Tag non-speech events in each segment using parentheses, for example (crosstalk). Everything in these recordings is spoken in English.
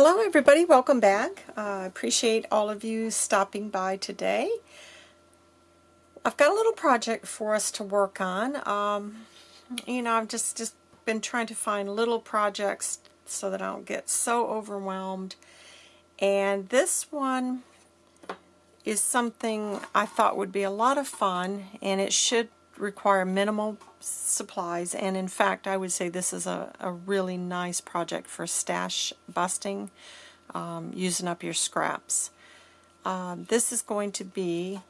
Hello everybody, welcome back. Uh, I uh, appreciate all of you stopping by today. I've got a little project for us to work on. Um, you know, I've just, just been trying to find little projects so that I don't get so overwhelmed. And this one is something I thought would be a lot of fun and it should require minimal supplies and in fact I would say this is a, a really nice project for stash busting um, using up your scraps. Um, this is going to be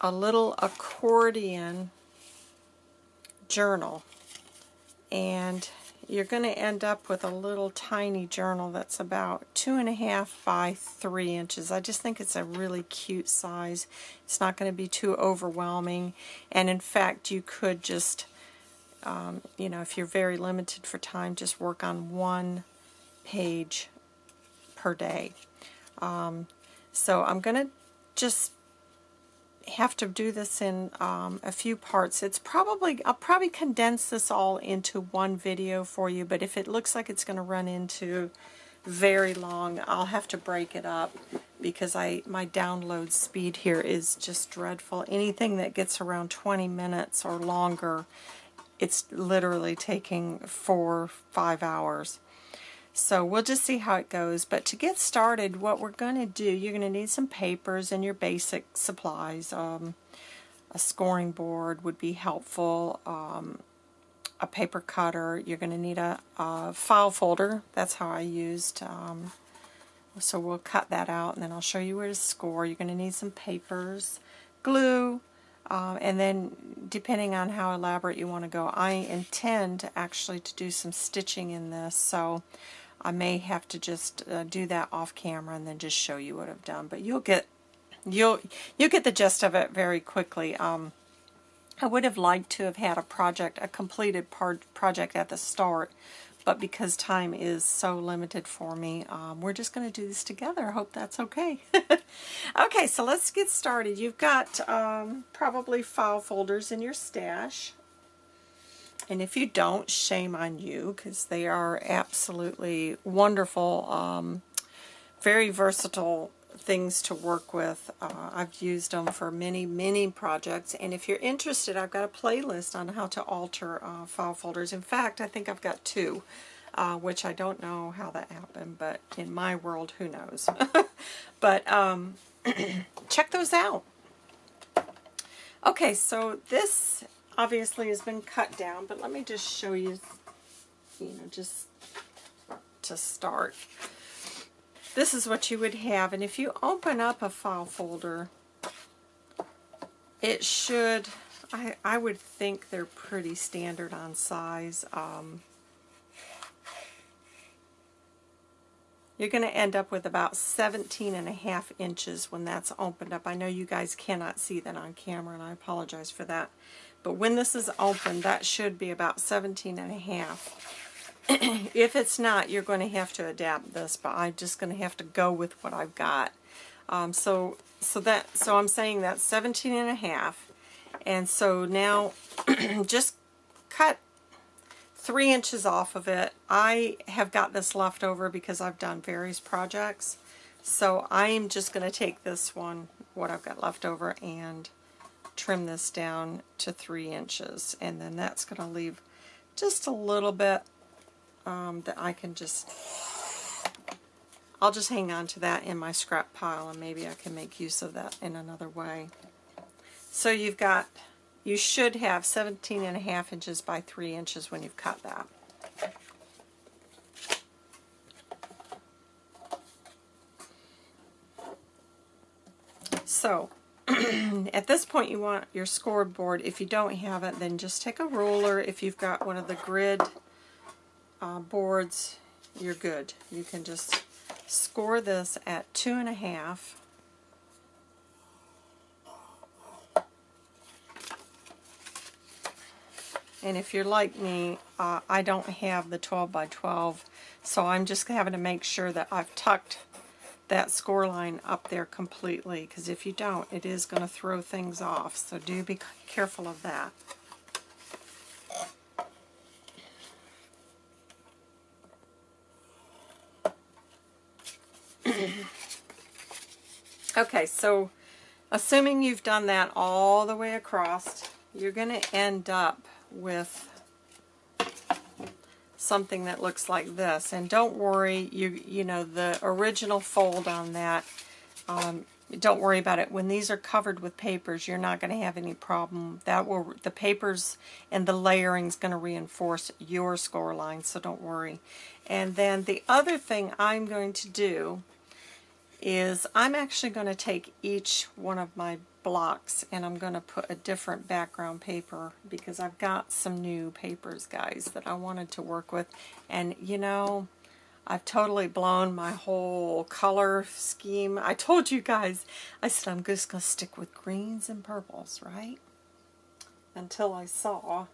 a little accordion journal and you're going to end up with a little tiny journal that's about two and a half by three inches. I just think it's a really cute size. It's not going to be too overwhelming and in fact you could just um, you know if you're very limited for time just work on one page per day. Um, so I'm going to just have to do this in um, a few parts. It's probably, I'll probably condense this all into one video for you, but if it looks like it's going to run into very long, I'll have to break it up because I my download speed here is just dreadful. Anything that gets around 20 minutes or longer, it's literally taking four, five hours. So we'll just see how it goes. But to get started, what we're going to do, you're going to need some papers and your basic supplies. Um, a scoring board would be helpful. Um, a paper cutter. You're going to need a, a, file folder. That's how I used. Um, so we'll cut that out and then I'll show you where to score. You're going to need some papers, glue, um, and then depending on how elaborate you want to go, I intend actually to do some stitching in this. So I may have to just uh, do that off camera and then just show you what I've done. But you'll get you'll you'll get the gist of it very quickly. Um, I would have liked to have had a project, a completed project at the start, but because time is so limited for me, um, we're just going to do this together. I hope that's okay. (laughs) okay, so let's get started. You've got um, probably file folders in your stash. And if you don't, shame on you because they are absolutely wonderful, um, very versatile things to work with. Uh, I've used them for many, many projects. And if you're interested, I've got a playlist on how to alter uh, file folders. In fact, I think I've got two, uh, which I don't know how that happened, but in my world, who knows. (laughs) but um, (clears throat) check those out. Okay, so this obviously has been cut down, but let me just show you, you know, just to start. This is what you would have, and if you open up a file folder, it should, I, I would think they're pretty standard on size. Um, You're going to end up with about 17 and a half inches when that's opened up. I know you guys cannot see that on camera, and I apologize for that. But when this is open, that should be about 17 and a half. (clears throat) if it's not, you're going to have to adapt this, but I'm just going to have to go with what I've got. Um, so, so that, so I'm saying that's 17 and a half. And so now (clears throat) just cut three inches off of it. I have got this left over because I've done various projects. So I'm just going to take this one, what I've got left over, and trim this down to three inches and then that's going to leave just a little bit um, that I can just I'll just hang on to that in my scrap pile and maybe I can make use of that in another way. So you've got, you should have 17 and a half inches by 3 inches when you've cut that. So (clears throat) at this point you want your scoreboard. If you don't have it, then just take a ruler. If you've got one of the grid uh, boards, you're good. You can just score this at two and a half. And if you're like me, uh, I don't have the 12 by 12, so I'm just having to make sure that I've tucked that score line up there completely, because if you don't, it is going to throw things off, so do be careful of that. (coughs) okay, so assuming you've done that all the way across, you're going to end up with something that looks like this. And don't worry, you you know, the original fold on that, um, don't worry about it. When these are covered with papers, you're not going to have any problem. That will The papers and the layering is going to reinforce your score line, so don't worry. And then the other thing I'm going to do is I'm actually going to take each one of my blocks and I'm going to put a different background paper because I've got some new papers, guys, that I wanted to work with. And, you know, I've totally blown my whole color scheme. I told you guys, I said I'm just going to stick with greens and purples, right? Until I saw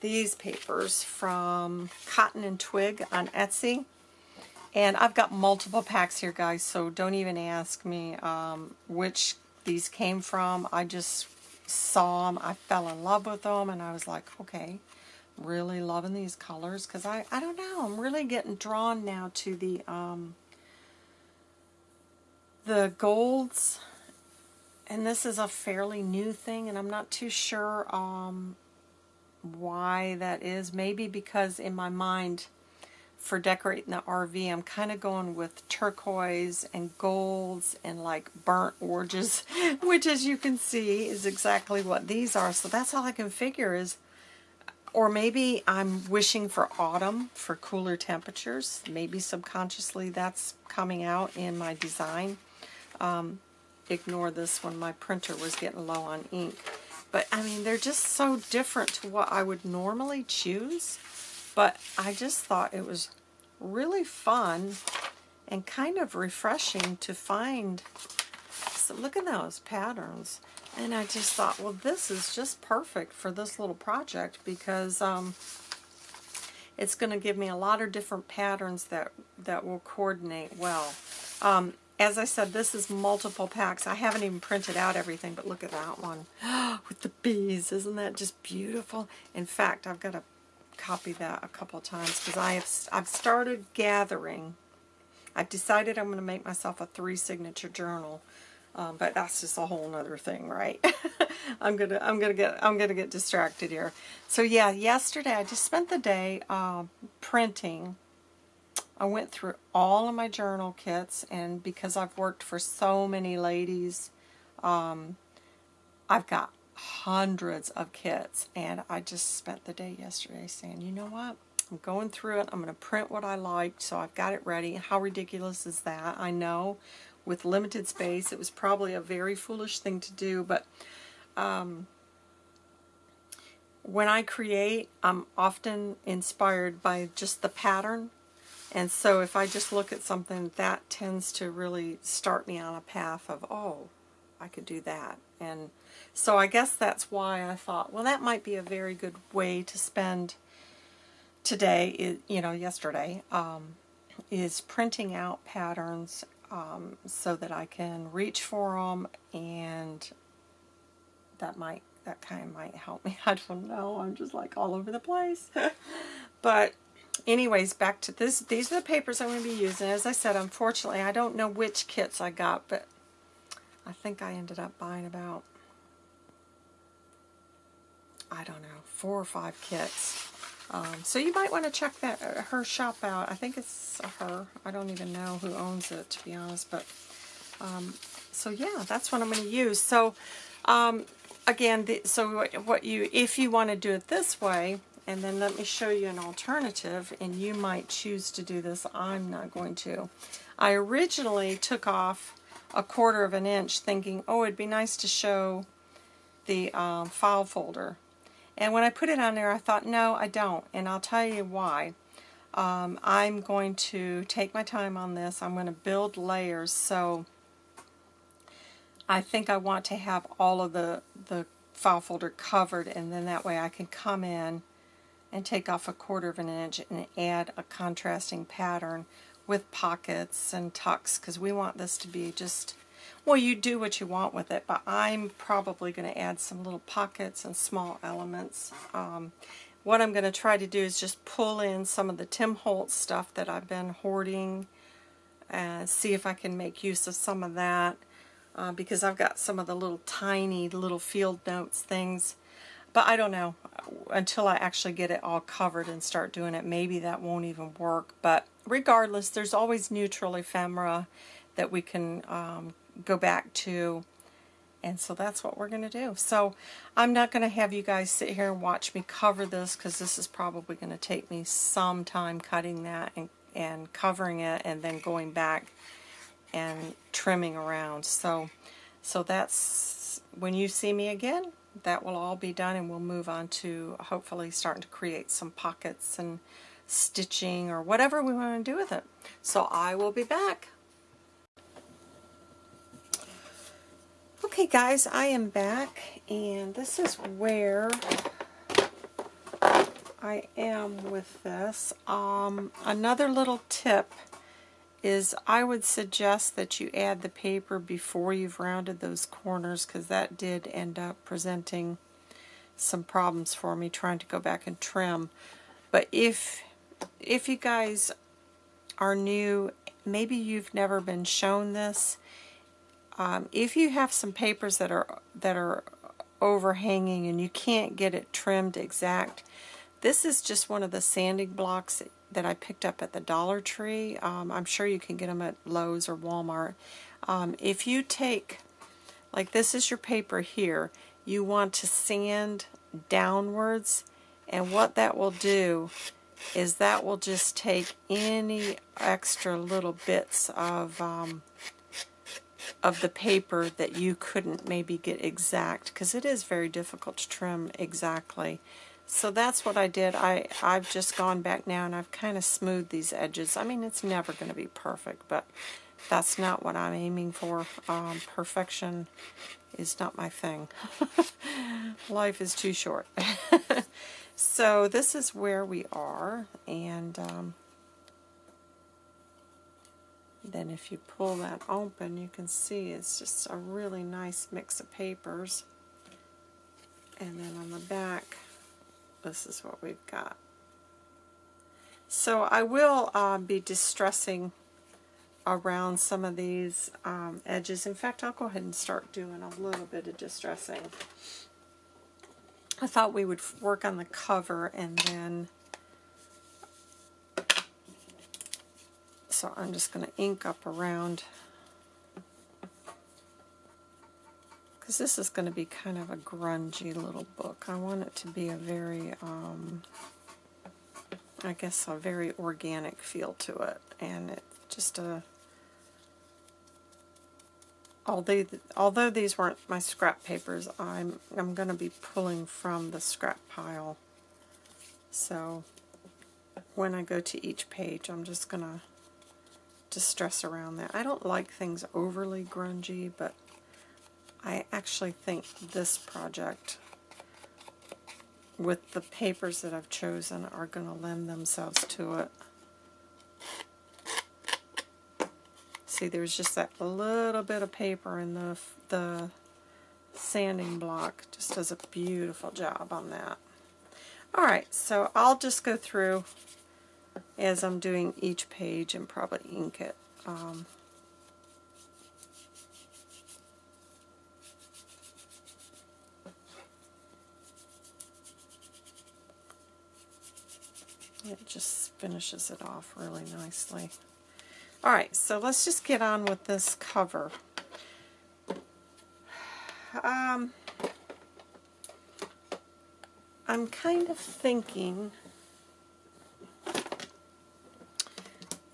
these papers from Cotton and Twig on Etsy. And I've got multiple packs here, guys, so don't even ask me um, which these came from. I just saw them, I fell in love with them, and I was like, okay, really loving these colors, because I, I don't know, I'm really getting drawn now to the, um, the golds, and this is a fairly new thing, and I'm not too sure um, why that is. Maybe because in my mind, for decorating the RV, I'm kind of going with turquoise and golds and like burnt oranges, (laughs) which as you can see is exactly what these are. So that's all I can figure is, or maybe I'm wishing for autumn for cooler temperatures. Maybe subconsciously that's coming out in my design. Um, ignore this when my printer was getting low on ink. But I mean, they're just so different to what I would normally choose. But I just thought it was really fun and kind of refreshing to find. So look at those patterns. And I just thought, well, this is just perfect for this little project because um, it's going to give me a lot of different patterns that, that will coordinate well. Um, as I said, this is multiple packs. I haven't even printed out everything, but look at that one (gasps) with the bees. Isn't that just beautiful? In fact, I've got to copy that a couple times because I have I've started gathering. I've decided I'm going to make myself a three signature journal, um, but that's just a whole other thing, right? (laughs) I'm gonna I'm gonna get I'm gonna get distracted here. So yeah, yesterday I just spent the day uh, printing. I went through all of my journal kits, and because I've worked for so many ladies, um, I've got hundreds of kits and I just spent the day yesterday saying, you know what, I'm going through it, I'm going to print what I liked, so I've got it ready. How ridiculous is that? I know with limited space it was probably a very foolish thing to do, but um, when I create, I'm often inspired by just the pattern. And so if I just look at something, that tends to really start me on a path of, oh, I could do that. And so I guess that's why I thought, well, that might be a very good way to spend today, you know, yesterday, um, is printing out patterns um, so that I can reach for them and that might, that kind of might help me. (laughs) I don't know. I'm just like all over the place. (laughs) but anyways, back to this. These are the papers I'm going to be using. As I said, unfortunately, I don't know which kits I got, but I think I ended up buying about I don't know, four or five kits. Um, so you might want to check that uh, her shop out. I think it's her. I don't even know who owns it, to be honest. But um, so yeah, that's what I'm going to use. So um, again, the, so what you if you want to do it this way, and then let me show you an alternative, and you might choose to do this. I'm not going to. I originally took off a quarter of an inch thinking, oh, it'd be nice to show the um, file folder and when I put it on there, I thought, no, I don't. And I'll tell you why. Um, I'm going to take my time on this. I'm going to build layers. So I think I want to have all of the, the file folder covered. And then that way I can come in and take off a quarter of an inch and add a contrasting pattern with pockets and tucks because we want this to be just well, you do what you want with it, but I'm probably going to add some little pockets and small elements. Um, what I'm going to try to do is just pull in some of the Tim Holtz stuff that I've been hoarding and see if I can make use of some of that uh, because I've got some of the little tiny little field notes things but I don't know until I actually get it all covered and start doing it maybe that won't even work but regardless there's always neutral ephemera that we can um, go back to and so that's what we're going to do. So I'm not going to have you guys sit here and watch me cover this because this is probably going to take me some time cutting that and, and covering it and then going back and trimming around. So, so that's when you see me again, that will all be done and we'll move on to hopefully starting to create some pockets and stitching or whatever we want to do with it. So I will be back. Okay guys, I am back and this is where I am with this. Um, another little tip is I would suggest that you add the paper before you've rounded those corners because that did end up presenting some problems for me trying to go back and trim. But if if you guys are new, maybe you've never been shown this, um, if you have some papers that are that are overhanging and you can't get it trimmed exact, this is just one of the sanding blocks that I picked up at the Dollar Tree. Um, I'm sure you can get them at Lowe's or Walmart. Um, if you take, like this is your paper here, you want to sand downwards and what that will do is that will just take any extra little bits of um, of the paper that you couldn't maybe get exact because it is very difficult to trim exactly. So that's what I did. I, I've just gone back now and I've kind of smoothed these edges. I mean, it's never going to be perfect, but that's not what I'm aiming for. Um, perfection is not my thing. (laughs) Life is too short. (laughs) so this is where we are, and um, then if you pull that open, you can see it's just a really nice mix of papers. And then on the back, this is what we've got. So I will uh, be distressing around some of these um, edges. In fact, I'll go ahead and start doing a little bit of distressing. I thought we would work on the cover and then so I'm just going to ink up around because this is going to be kind of a grungy little book. I want it to be a very, um, I guess, a very organic feel to it, and it just a although although these weren't my scrap papers, I'm I'm going to be pulling from the scrap pile. So when I go to each page, I'm just going to distress around that. I don't like things overly grungy, but I actually think this project with the papers that I've chosen are going to lend themselves to it. See, there's just that little bit of paper in the, the sanding block. Just does a beautiful job on that. Alright, so I'll just go through as I'm doing each page and probably ink it. Um, it just finishes it off really nicely. Alright, so let's just get on with this cover. Um, I'm kind of thinking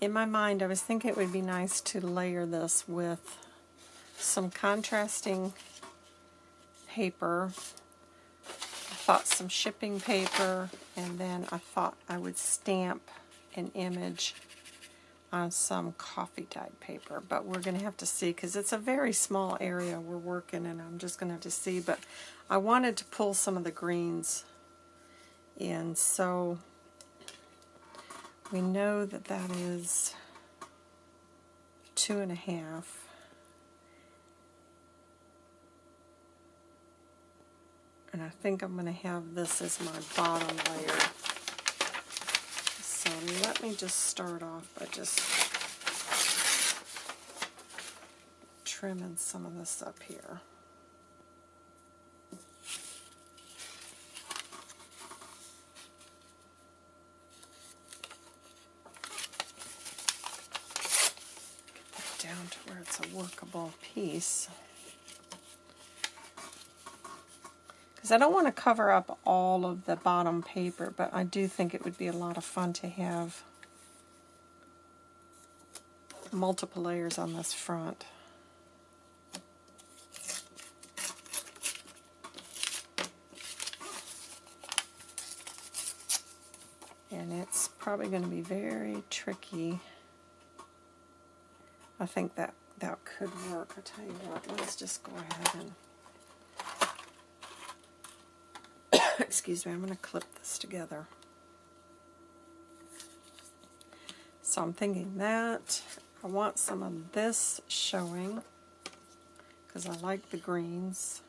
in my mind, I was thinking it would be nice to layer this with some contrasting paper. I thought some shipping paper, and then I thought I would stamp an image on some coffee dyed paper, but we're going to have to see because it's a very small area we're working and I'm just going to have to see, but I wanted to pull some of the greens in, so we know that that is two and a half. And I think I'm going to have this as my bottom layer. So let me just start off by just trimming some of this up here. down to where it's a workable piece. Because I don't want to cover up all of the bottom paper, but I do think it would be a lot of fun to have multiple layers on this front. And it's probably going to be very tricky I think that that could work. I tell you what, let's just go ahead and (coughs) excuse me, I'm going to clip this together. So I'm thinking that I want some of this showing because I like the greens.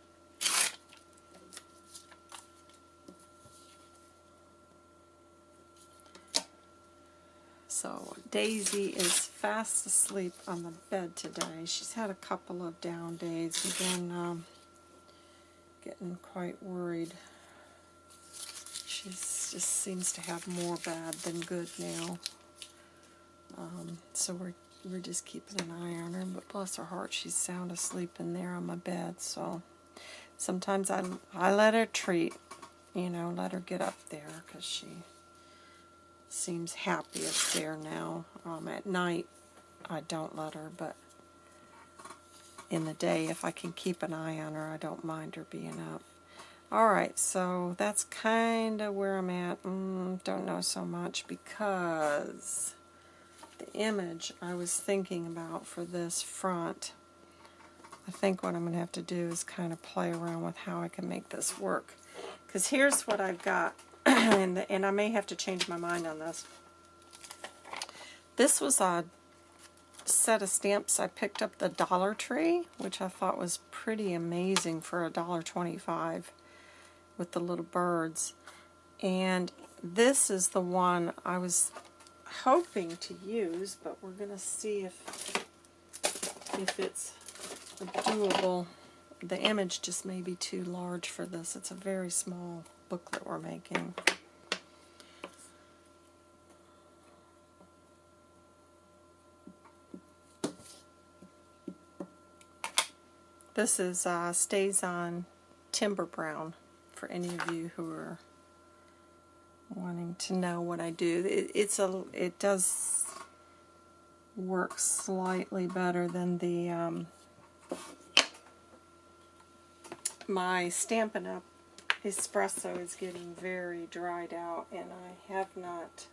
So Daisy is fast asleep on the bed today. She's had a couple of down days. We've been um, getting quite worried. She just seems to have more bad than good now. Um, so we're we're just keeping an eye on her. But bless her heart, she's sound asleep in there on my bed. So sometimes I I let her treat, you know, let her get up there because she seems happy up there now. Um, at night, I don't let her, but in the day, if I can keep an eye on her, I don't mind her being up. Alright, so that's kind of where I'm at. Mm, don't know so much because the image I was thinking about for this front, I think what I'm going to have to do is kind of play around with how I can make this work. Because here's what I've got (clears throat) and, the, and I may have to change my mind on this. This was a set of stamps I picked up the Dollar Tree, which I thought was pretty amazing for a dollar twenty-five with the little birds. And this is the one I was hoping to use, but we're going to see if if it's doable. The image just may be too large for this. It's a very small booklet we're making. This is uh, on Timber Brown for any of you who are wanting to know what I do. It, it's a it does work slightly better than the um, my Stampin' Up! espresso is getting very dried out and I have not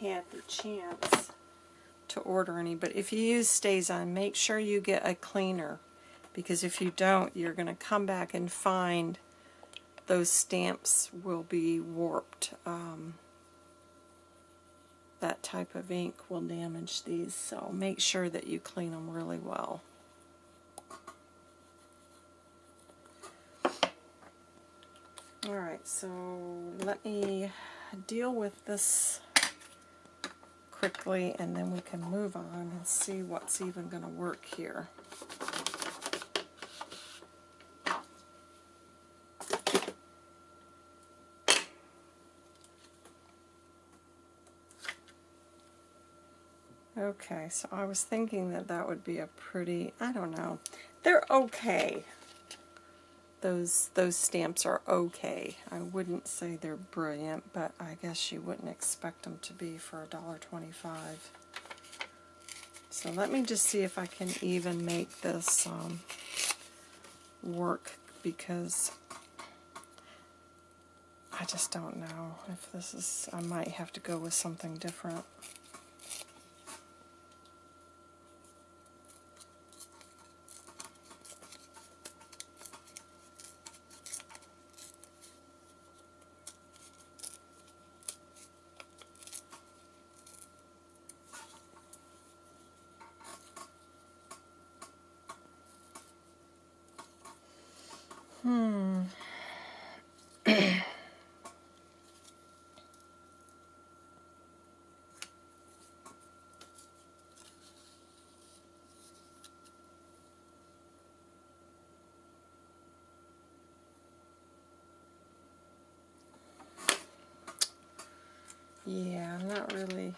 had the chance to order any. But if you use StazOn make sure you get a cleaner because if you don't, you're going to come back and find those stamps will be warped. Um, that type of ink will damage these, so make sure that you clean them really well. Alright, so let me deal with this quickly and then we can move on and see what's even going to work here. Okay, so I was thinking that that would be a pretty, I don't know, they're okay those those stamps are okay. I wouldn't say they're brilliant, but I guess you wouldn't expect them to be for a dollar twenty-five. So let me just see if I can even make this um, work because I just don't know if this is, I might have to go with something different. Hmm. yeah, I'm not really,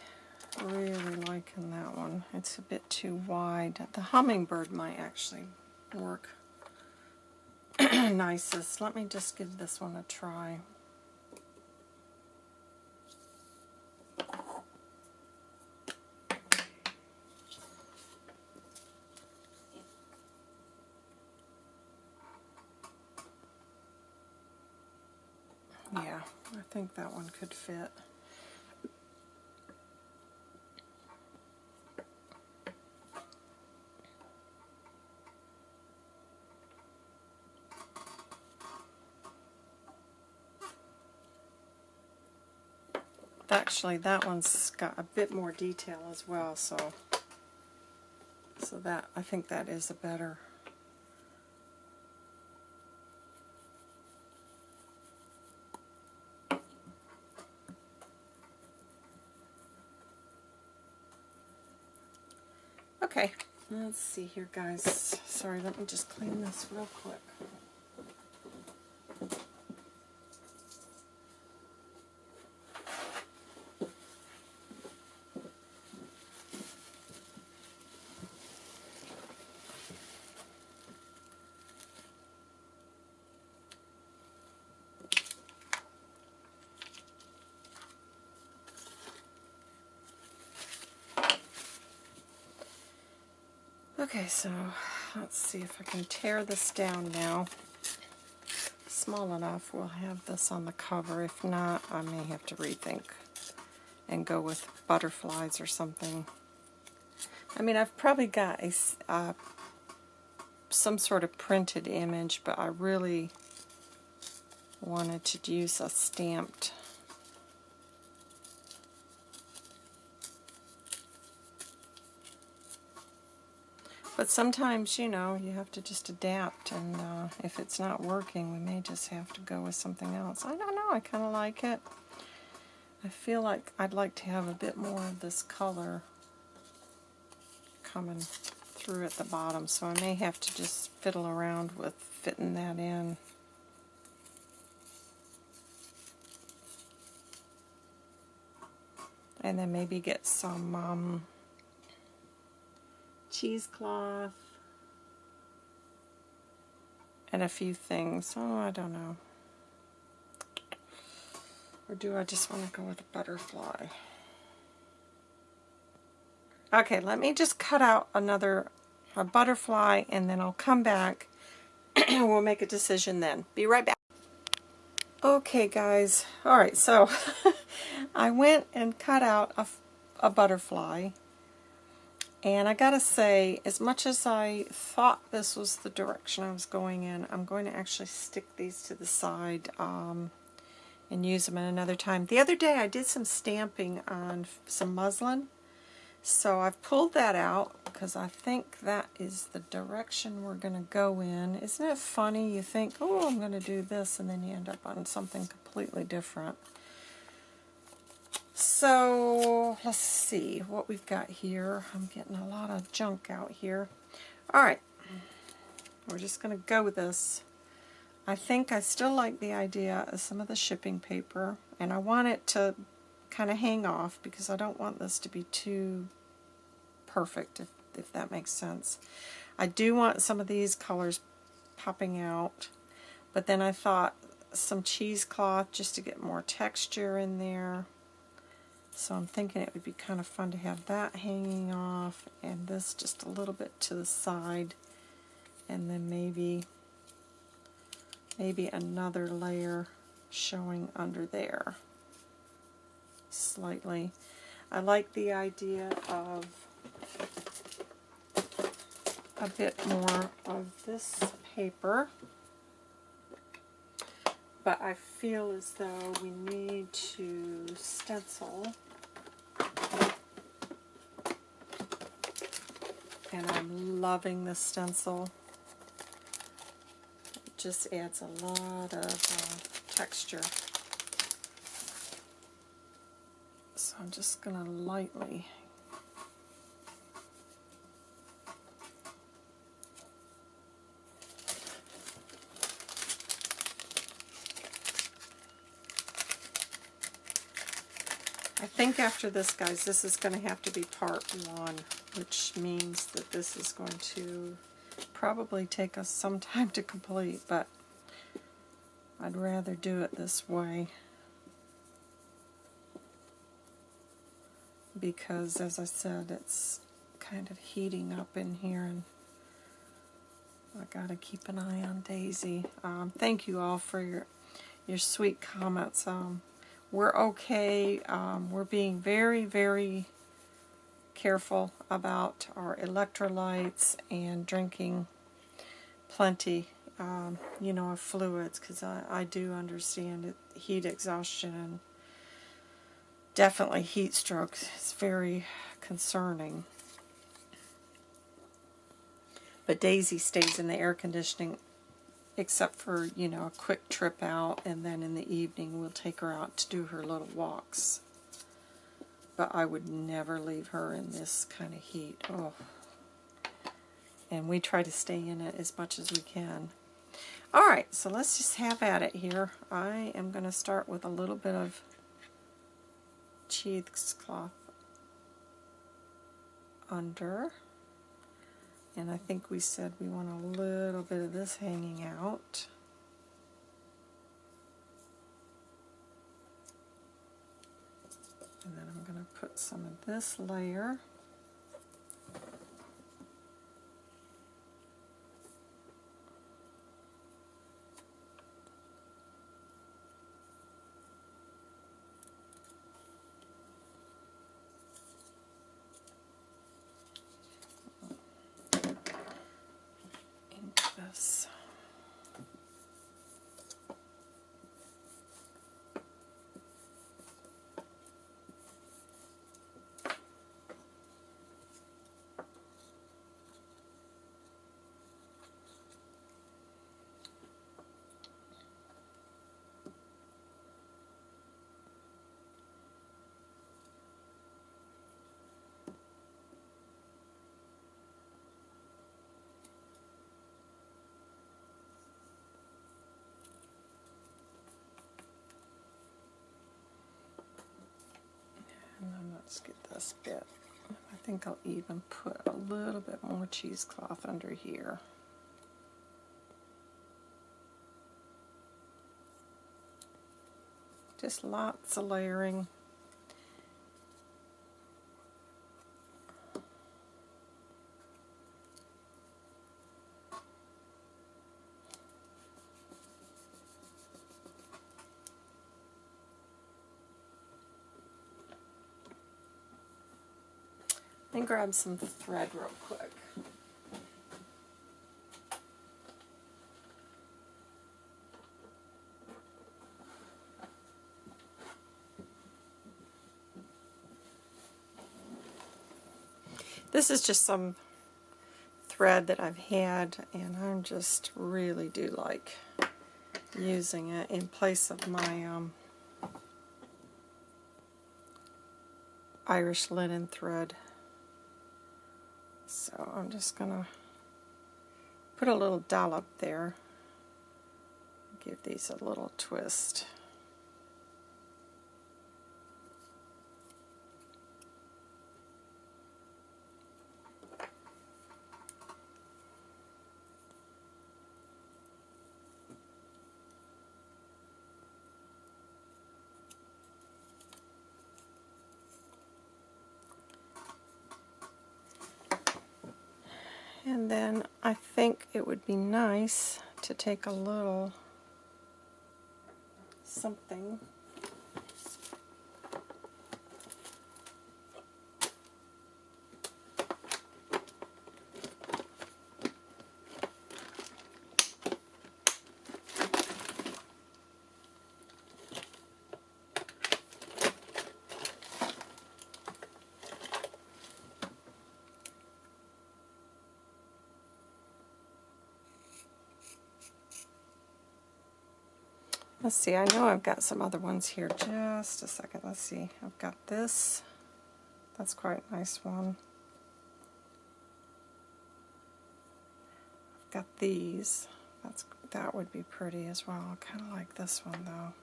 really liking that one. It's a bit too wide. The hummingbird might actually work nicest. Let me just give this one a try. Yeah, I think that one could fit. Actually, that one's got a bit more detail as well, so so that I think that is a better Okay, let's see here, guys. Sorry, let me just clean this real quick. Okay, so let's see if I can tear this down now. Small enough, we'll have this on the cover. If not, I may have to rethink and go with butterflies or something. I mean, I've probably got a, uh, some sort of printed image, but I really wanted to use a stamped But sometimes, you know, you have to just adapt, and uh, if it's not working, we may just have to go with something else. I don't know, I kind of like it. I feel like I'd like to have a bit more of this color coming through at the bottom, so I may have to just fiddle around with fitting that in. And then maybe get some um, cheesecloth, and a few things. Oh, I don't know. Or do I just want to go with a butterfly? Okay, let me just cut out another a butterfly and then I'll come back and (clears throat) we'll make a decision then. Be right back. Okay guys, alright so (laughs) I went and cut out a, a butterfly and I gotta say, as much as I thought this was the direction I was going in, I'm going to actually stick these to the side um, and use them at another time. The other day I did some stamping on some muslin, so I've pulled that out because I think that is the direction we're going to go in. Isn't it funny? You think, oh, I'm going to do this, and then you end up on something completely different. So let's see what we've got here. I'm getting a lot of junk out here. All right, we're just going to go with this. I think I still like the idea of some of the shipping paper, and I want it to kind of hang off because I don't want this to be too perfect, if, if that makes sense. I do want some of these colors popping out, but then I thought some cheesecloth just to get more texture in there. So I'm thinking it would be kind of fun to have that hanging off and this just a little bit to the side and then maybe maybe another layer showing under there slightly. I like the idea of a bit more of this paper but I feel as though we need to stencil and I'm loving the stencil. It just adds a lot of uh, texture. So I'm just going to lightly I after this, guys, this is going to have to be part one, which means that this is going to probably take us some (laughs) time to complete, but I'd rather do it this way. Because, as I said, it's kind of heating up in here, and I gotta keep an eye on Daisy. Um, thank you all for your your sweet comments. Um, we're okay. Um, we're being very, very careful about our electrolytes and drinking plenty, um, you know, of fluids because I, I do understand it, heat exhaustion and definitely heat stroke is very concerning. But Daisy stays in the air conditioning except for, you know, a quick trip out, and then in the evening we'll take her out to do her little walks. But I would never leave her in this kind of heat. Oh. And we try to stay in it as much as we can. Alright, so let's just have at it here. I am going to start with a little bit of cheesecloth under. And I think we said we want a little bit of this hanging out. And then I'm going to put some of this layer let's get this bit. I think I'll even put a little bit more cheesecloth under here. Just lots of layering. Grab some thread real quick. This is just some thread that I've had and I just really do like using it in place of my um, Irish linen thread. I'm just going to put a little dollop there. Give these a little twist. And then I think it would be nice to take a little something see, I know I've got some other ones here. Just a second. Let's see. I've got this. That's quite a nice one. I've got these. That's That would be pretty as well. I kind of like this one, though.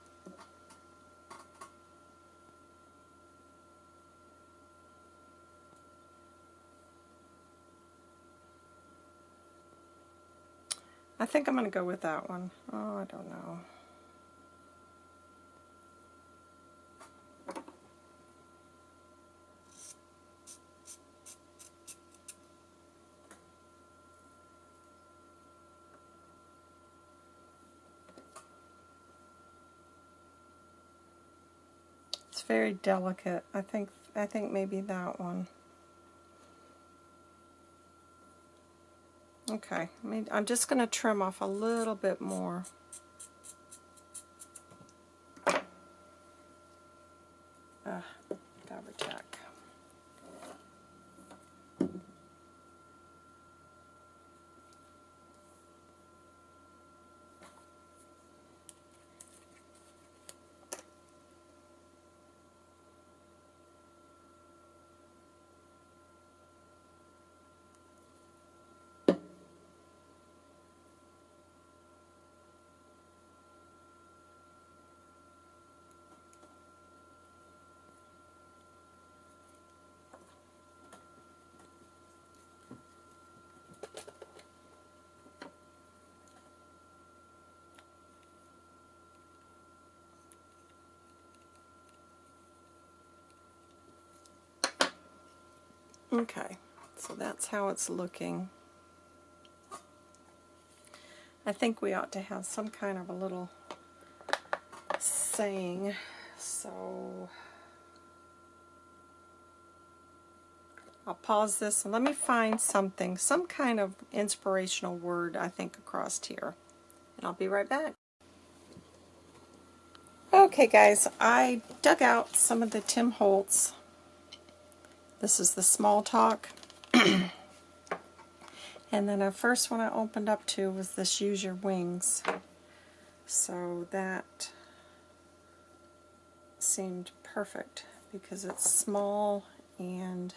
I think I'm going to go with that one. Oh, I don't know. Very delicate. I think I think maybe that one. Okay, I'm just going to trim off a little bit more. Uh, Fabri-Tac. Okay, so that's how it's looking. I think we ought to have some kind of a little saying, so I'll pause this and let me find something, some kind of inspirational word I think across here. And I'll be right back. Okay guys, I dug out some of the Tim Holtz this is the small talk. (clears throat) and then the first one I opened up to was this Use Your Wings. So that seemed perfect because it's small and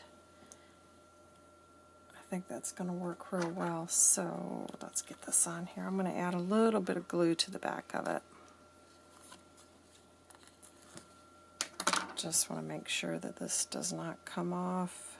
I think that's going to work real well. So let's get this on here. I'm going to add a little bit of glue to the back of it. Just want to make sure that this does not come off.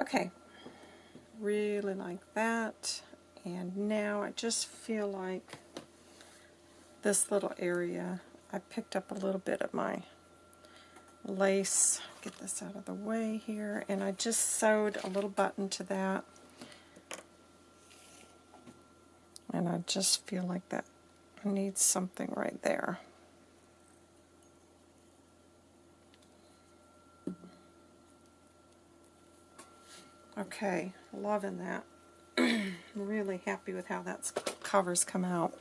Okay, really like that. And now I just feel like this little area, I picked up a little bit of my lace, get this out of the way here, and I just sewed a little button to that. And I just feel like that needs something right there. Okay, loving that. (clears throat) really happy with how that covers come out.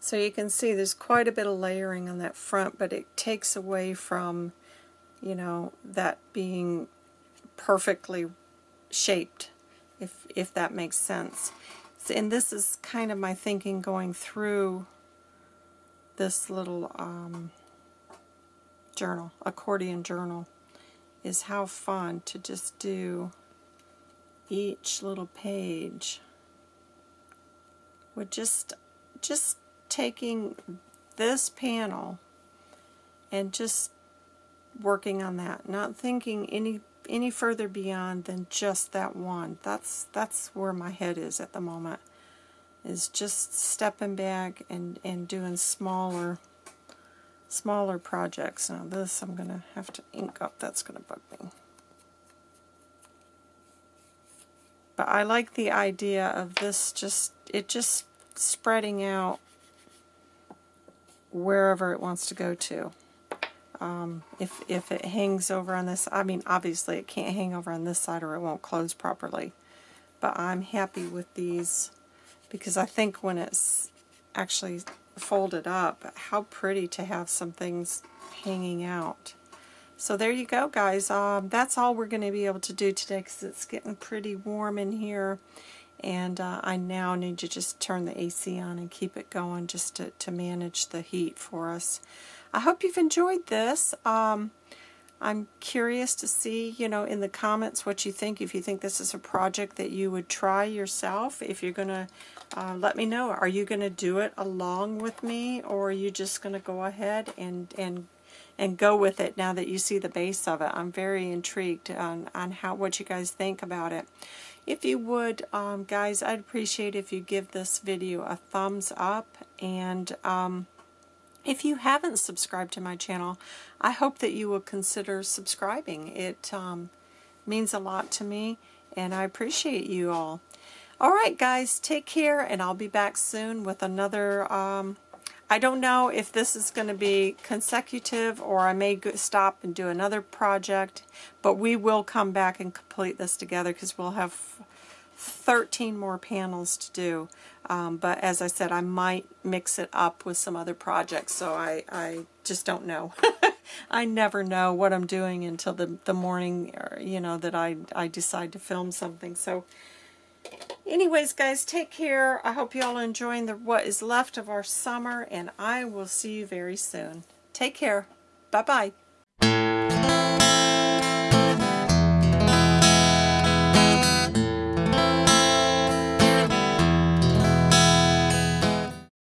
So you can see there's quite a bit of layering on that front, but it takes away from, you know, that being perfectly shaped, if, if that makes sense. And this is kind of my thinking going through this little um, journal, accordion journal, is how fun to just do each little page with just just taking this panel and just working on that, not thinking any any further beyond than just that one. That's that's where my head is at the moment. Is just stepping back and and doing smaller smaller projects. Now this I'm going to have to ink up. That's going to bug me. But I like the idea of this just, it just spreading out wherever it wants to go to. Um, if, if it hangs over on this, I mean obviously it can't hang over on this side or it won't close properly. But I'm happy with these because I think when it's actually folded up, how pretty to have some things hanging out. So there you go, guys. Um, that's all we're going to be able to do today because it's getting pretty warm in here. And uh, I now need to just turn the AC on and keep it going just to, to manage the heat for us. I hope you've enjoyed this. Um, I'm curious to see, you know, in the comments what you think. If you think this is a project that you would try yourself, if you're going to uh, let me know. Are you going to do it along with me, or are you just going to go ahead and and and go with it now that you see the base of it? I'm very intrigued on on how what you guys think about it. If you would, um, guys, I'd appreciate if you give this video a thumbs up and. Um, if you haven't subscribed to my channel, I hope that you will consider subscribing. It um, means a lot to me, and I appreciate you all. All right, guys, take care, and I'll be back soon with another... Um, I don't know if this is going to be consecutive or I may stop and do another project, but we will come back and complete this together because we'll have 13 more panels to do. Um, but as I said, I might mix it up with some other projects, so I, I just don't know. (laughs) I never know what I'm doing until the, the morning, or, you know, that I, I decide to film something. So anyways, guys, take care. I hope you all are enjoying the, what is left of our summer, and I will see you very soon. Take care. Bye-bye.